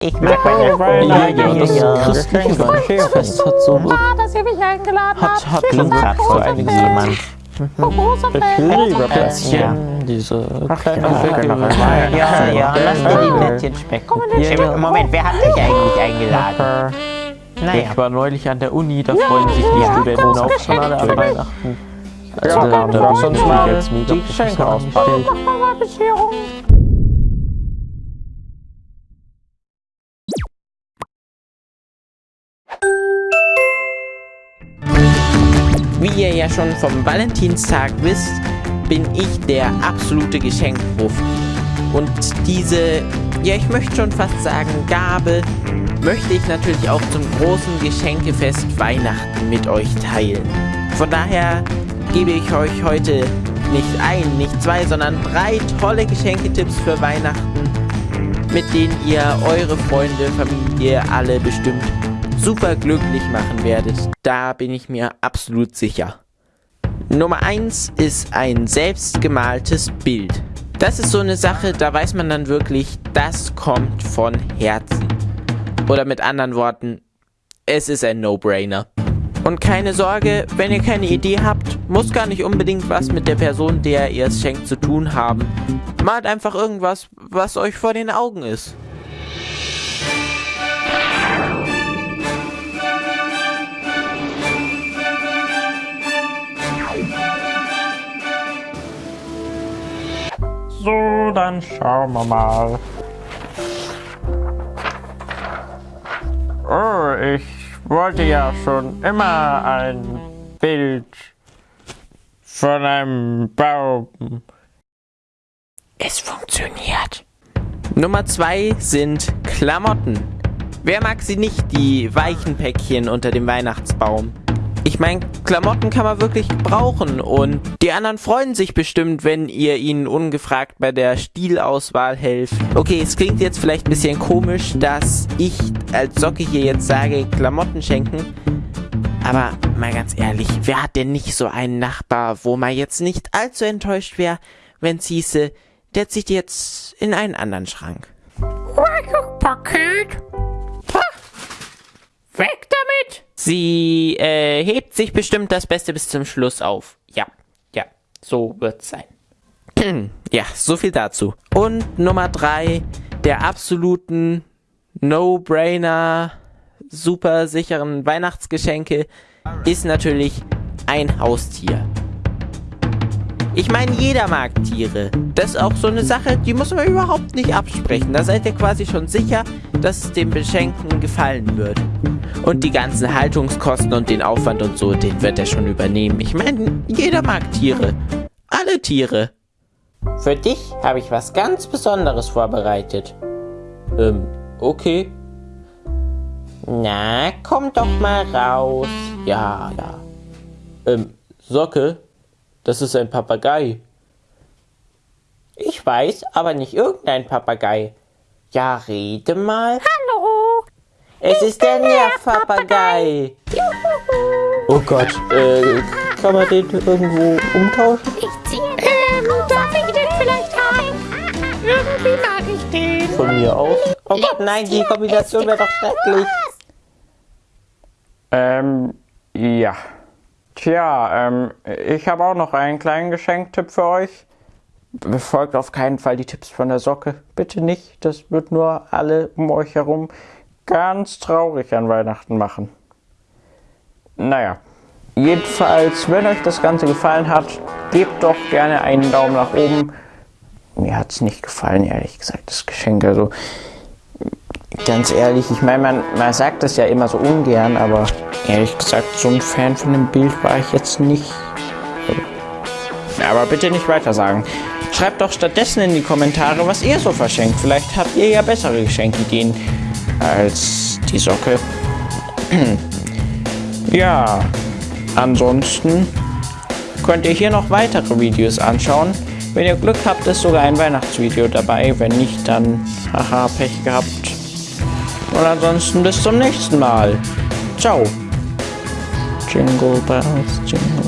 Ich mag meine Ja, ja, das ja. christliche Weihnachtsfest hat so Ah, dass ihr mich eingeladen hat, habt. hat so, gesagt, so einiges jemand. Fan. Plätzchen, diese kleinen ja. Ja, ja, lass dir die Plätzchen schmecken. Ja. Moment, wer hat dich eigentlich eingeladen? Naja, Ich war neulich an der Uni, da freuen sich die ja, Studenten auch schon alle an. Weihnachten. Ja, Also da, da mal jetzt mega die Geschenke professionell auspacken. gestellt. Mach mal Wie ihr ja schon vom Valentinstag wisst, bin ich der absolute Geschenkprofi. Und diese, ja ich möchte schon fast sagen, Gabe, möchte ich natürlich auch zum großen Geschenkefest Weihnachten mit euch teilen. Von daher gebe ich euch heute nicht ein, nicht zwei, sondern drei tolle Geschenketipps für Weihnachten, mit denen ihr eure Freunde, Familie, alle bestimmt super glücklich machen werdet. Da bin ich mir absolut sicher. Nummer 1 ist ein selbstgemaltes Bild. Das ist so eine Sache, da weiß man dann wirklich, das kommt von Herzen. Oder mit anderen Worten, es ist ein No-Brainer. Und keine Sorge, wenn ihr keine Idee habt, muss gar nicht unbedingt was mit der Person, der ihr es schenkt, zu tun haben. Malt einfach irgendwas, was euch vor den Augen ist. So, dann schauen wir mal. Oh, ich wollte ja schon immer ein Bild von einem Baum. Es funktioniert. Nummer zwei sind Klamotten. Wer mag sie nicht, die weichen Päckchen unter dem Weihnachtsbaum? Ich meine, Klamotten kann man wirklich brauchen und die anderen freuen sich bestimmt, wenn ihr ihnen ungefragt bei der Stilauswahl helft. Okay, es klingt jetzt vielleicht ein bisschen komisch, dass ich als Socke hier jetzt sage, Klamotten schenken. Aber mal ganz ehrlich, wer hat denn nicht so einen Nachbar, wo man jetzt nicht allzu enttäuscht wäre, wenn es hieße, der zieht jetzt in einen anderen Schrank? Paket. Ha. Weg. Sie äh, hebt sich bestimmt das Beste bis zum Schluss auf. Ja, ja, so wird's sein. ja, so viel dazu. Und Nummer drei, der absoluten No-Brainer, super sicheren Weihnachtsgeschenke ist natürlich ein Haustier. Ich meine, jeder mag Tiere. Das ist auch so eine Sache, die muss man überhaupt nicht absprechen. Da seid ihr quasi schon sicher, dass es dem Beschenkten gefallen wird. Und die ganzen Haltungskosten und den Aufwand und so, den wird er schon übernehmen. Ich meine, jeder mag Tiere. Alle Tiere. Für dich habe ich was ganz Besonderes vorbereitet. Ähm, okay. Na, komm doch mal raus. Ja, ja. Ähm, Socke, das ist ein Papagei. Ich weiß, aber nicht irgendein Papagei. Ja, rede mal. Hallo. Es ist der Nervpapagei. Oh Gott, äh, kann man den irgendwo umtauschen? Ich ziehe den ähm, darf ich den vielleicht haben? Irgendwie mag ich den. Von mir aus. Oh Gott, nein, die Kombination wäre doch schrecklich. Ähm, ja. Tja, ähm, ich habe auch noch einen kleinen Geschenktipp für euch. Befolgt auf keinen Fall die Tipps von der Socke. Bitte nicht. Das wird nur alle um euch herum ganz traurig an Weihnachten machen. Naja. Jedenfalls, wenn euch das Ganze gefallen hat, gebt doch gerne einen Daumen nach oben. Mir hat es nicht gefallen, ehrlich gesagt, das Geschenk. Also, ganz ehrlich, ich meine, man, man sagt das ja immer so ungern, aber ehrlich gesagt, so ein Fan von dem Bild war ich jetzt nicht. Aber bitte nicht weiter sagen. Schreibt doch stattdessen in die Kommentare, was ihr so verschenkt. Vielleicht habt ihr ja bessere Geschenkideen als die Socke. ja, ansonsten könnt ihr hier noch weitere Videos anschauen. Wenn ihr Glück habt, ist sogar ein Weihnachtsvideo dabei. Wenn nicht, dann haha, Pech gehabt. Und ansonsten bis zum nächsten Mal. Ciao. Jingle bells, jingle